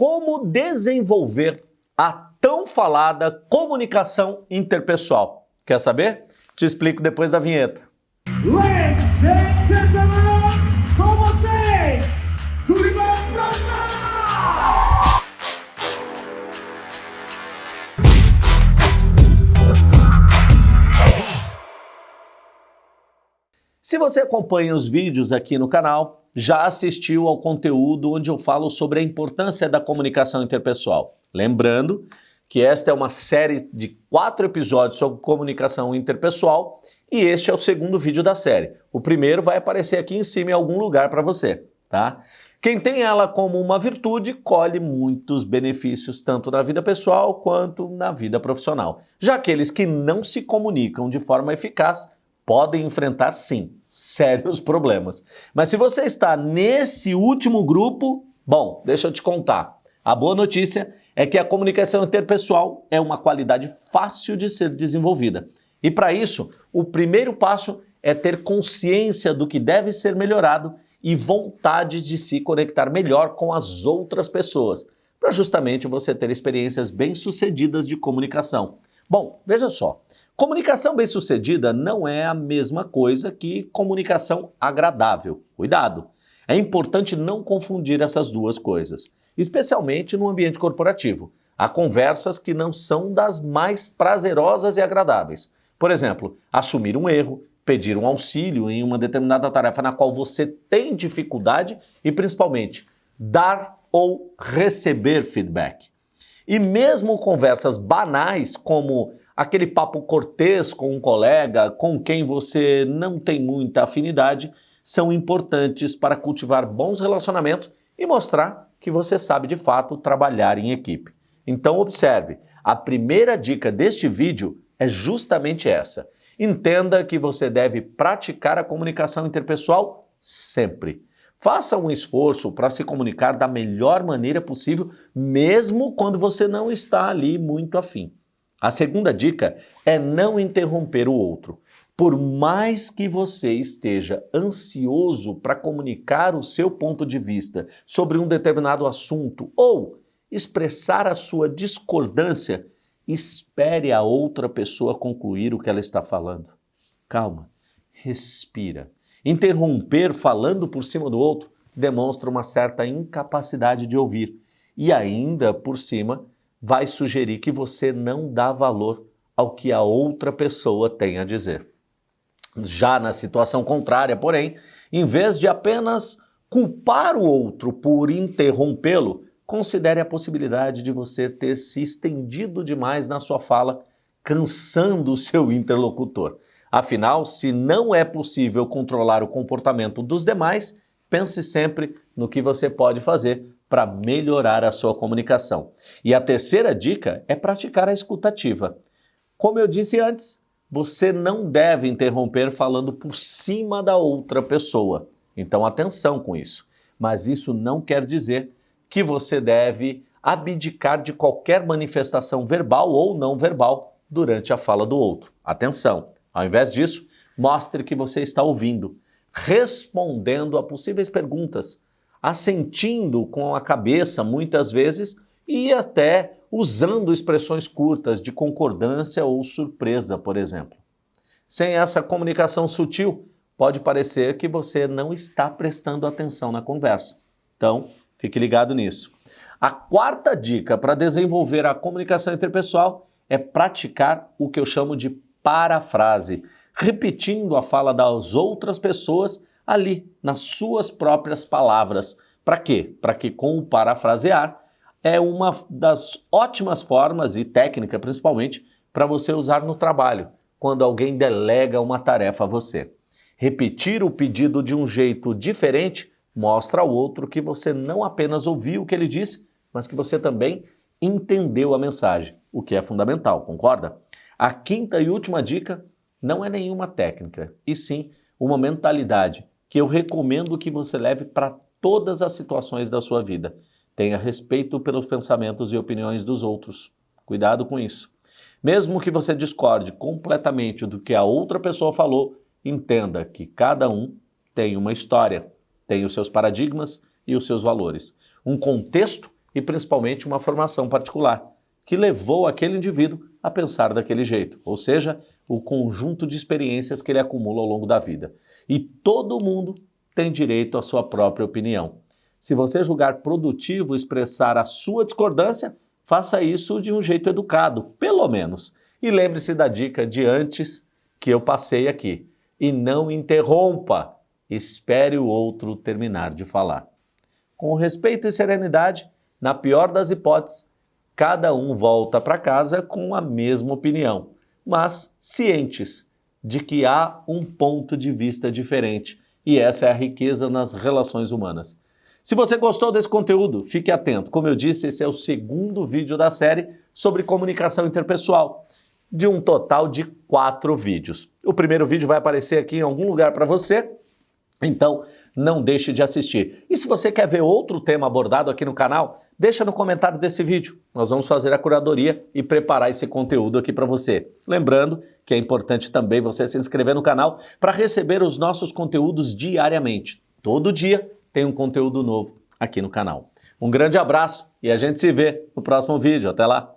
como desenvolver a tão falada comunicação interpessoal. Quer saber? Te explico depois da vinheta. Ladies and gentlemen, com vocês, Sullivan! Se você acompanha os vídeos aqui no canal, já assistiu ao conteúdo onde eu falo sobre a importância da comunicação interpessoal. Lembrando que esta é uma série de quatro episódios sobre comunicação interpessoal e este é o segundo vídeo da série. O primeiro vai aparecer aqui em cima em algum lugar para você, tá? Quem tem ela como uma virtude colhe muitos benefícios tanto na vida pessoal quanto na vida profissional. Já aqueles que não se comunicam de forma eficaz podem enfrentar sim sérios problemas. Mas se você está nesse último grupo, bom, deixa eu te contar. A boa notícia é que a comunicação interpessoal é uma qualidade fácil de ser desenvolvida. E para isso, o primeiro passo é ter consciência do que deve ser melhorado e vontade de se conectar melhor com as outras pessoas, para justamente você ter experiências bem-sucedidas de comunicação. Bom, veja só, comunicação bem-sucedida não é a mesma coisa que comunicação agradável. Cuidado! É importante não confundir essas duas coisas, especialmente no ambiente corporativo. Há conversas que não são das mais prazerosas e agradáveis. Por exemplo, assumir um erro, pedir um auxílio em uma determinada tarefa na qual você tem dificuldade e, principalmente, dar ou receber feedback. E mesmo conversas banais, como aquele papo cortês com um colega com quem você não tem muita afinidade, são importantes para cultivar bons relacionamentos e mostrar que você sabe de fato trabalhar em equipe. Então observe, a primeira dica deste vídeo é justamente essa. Entenda que você deve praticar a comunicação interpessoal sempre. Faça um esforço para se comunicar da melhor maneira possível, mesmo quando você não está ali muito afim. A segunda dica é não interromper o outro. Por mais que você esteja ansioso para comunicar o seu ponto de vista sobre um determinado assunto ou expressar a sua discordância, Espere a outra pessoa concluir o que ela está falando. Calma, respira. Interromper falando por cima do outro demonstra uma certa incapacidade de ouvir e ainda por cima vai sugerir que você não dá valor ao que a outra pessoa tem a dizer. Já na situação contrária, porém, em vez de apenas culpar o outro por interrompê-lo, considere a possibilidade de você ter se estendido demais na sua fala, cansando o seu interlocutor. Afinal, se não é possível controlar o comportamento dos demais, pense sempre no que você pode fazer para melhorar a sua comunicação. E a terceira dica é praticar a escutativa. Como eu disse antes, você não deve interromper falando por cima da outra pessoa. Então atenção com isso. Mas isso não quer dizer que você deve abdicar de qualquer manifestação verbal ou não verbal durante a fala do outro. Atenção! Ao invés disso, mostre que você está ouvindo, respondendo a possíveis perguntas, assentindo com a cabeça muitas vezes e até usando expressões curtas de concordância ou surpresa, por exemplo. Sem essa comunicação sutil, pode parecer que você não está prestando atenção na conversa. Então, Fique ligado nisso. A quarta dica para desenvolver a comunicação interpessoal é praticar o que eu chamo de parafrase, repetindo a fala das outras pessoas ali, nas suas próprias palavras. Para quê? Para que com o parafrasear é uma das ótimas formas e técnica principalmente para você usar no trabalho, quando alguém delega uma tarefa a você. Repetir o pedido de um jeito diferente mostra ao outro que você não apenas ouviu o que ele disse, mas que você também entendeu a mensagem, o que é fundamental, concorda? A quinta e última dica não é nenhuma técnica, e sim uma mentalidade que eu recomendo que você leve para todas as situações da sua vida. Tenha respeito pelos pensamentos e opiniões dos outros. Cuidado com isso. Mesmo que você discorde completamente do que a outra pessoa falou, entenda que cada um tem uma história tem os seus paradigmas e os seus valores. Um contexto e principalmente uma formação particular, que levou aquele indivíduo a pensar daquele jeito, ou seja, o conjunto de experiências que ele acumula ao longo da vida. E todo mundo tem direito à sua própria opinião. Se você julgar produtivo expressar a sua discordância, faça isso de um jeito educado, pelo menos. E lembre-se da dica de antes que eu passei aqui. E não interrompa, espere o outro terminar de falar. Com respeito e serenidade, na pior das hipóteses, cada um volta para casa com a mesma opinião, mas cientes de que há um ponto de vista diferente. E essa é a riqueza nas relações humanas. Se você gostou desse conteúdo, fique atento. Como eu disse, esse é o segundo vídeo da série sobre comunicação interpessoal, de um total de quatro vídeos. O primeiro vídeo vai aparecer aqui em algum lugar para você, então não deixe de assistir. E se você quer ver outro tema abordado aqui no canal, deixa no comentário desse vídeo. Nós vamos fazer a curadoria e preparar esse conteúdo aqui para você. Lembrando que é importante também você se inscrever no canal para receber os nossos conteúdos diariamente. Todo dia tem um conteúdo novo aqui no canal. Um grande abraço e a gente se vê no próximo vídeo. Até lá!